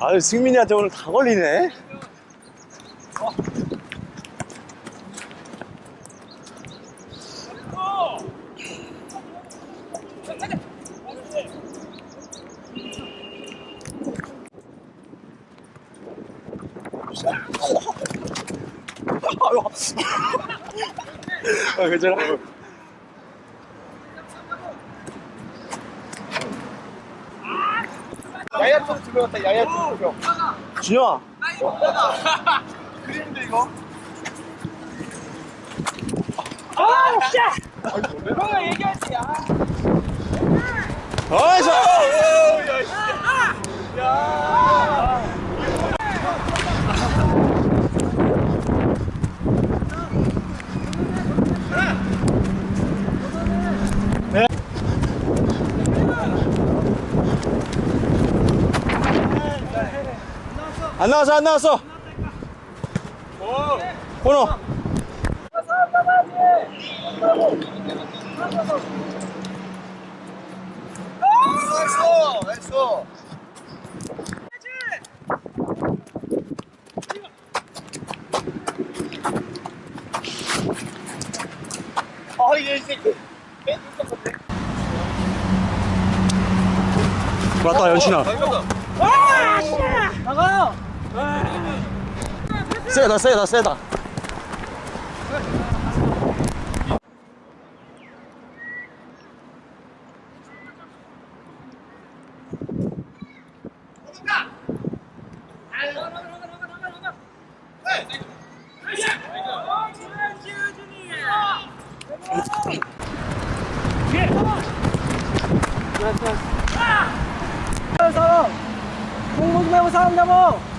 아유 승민이한테 오늘 다 걸리네. 아 괜찮아 야야 쪽 들어갔다 야야 쪽 들어 준영아. 그림인데 이거 어이서 안 나왔어 안 나왔어 코너 했어 했어 아 이게 이 새끼 맞다 연신아 나가요. 세다 세다 세다 사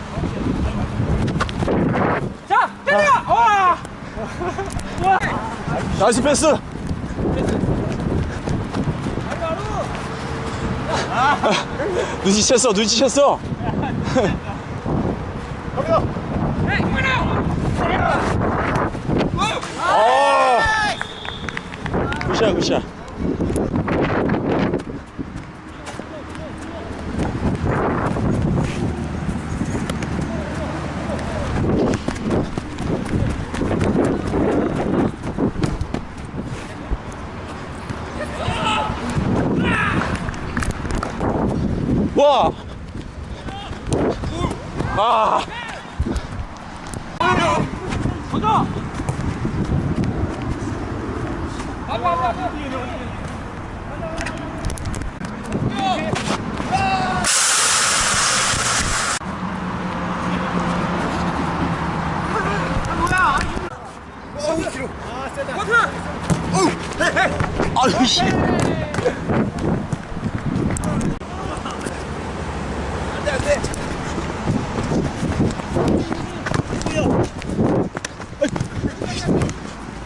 자, 때려. 와. 나이스 패스 눈치챘어 눈치챘어 아 굿샷 굿샷 와! 아! 아유 씨.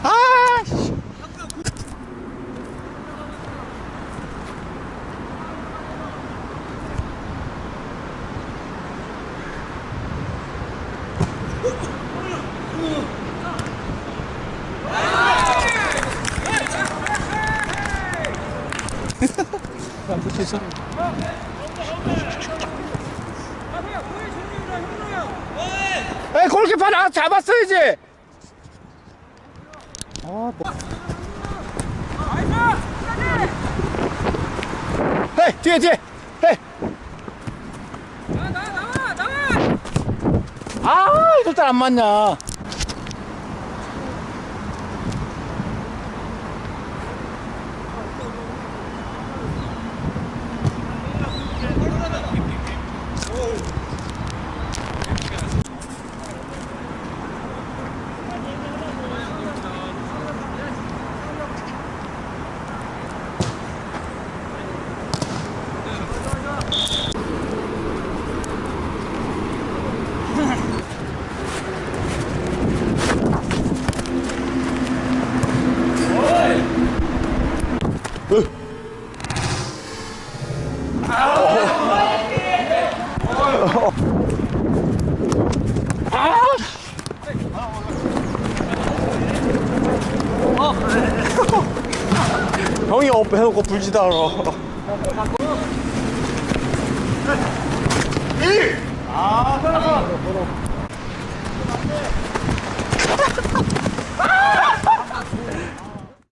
아! 씨. 에이 골키퍼 나 잡았어야지 아, 뭐. 헤이 뒤에 뒤에. 헤이. 아 이럴 때안 맞냐 형이 업 해놓고 불지도 않아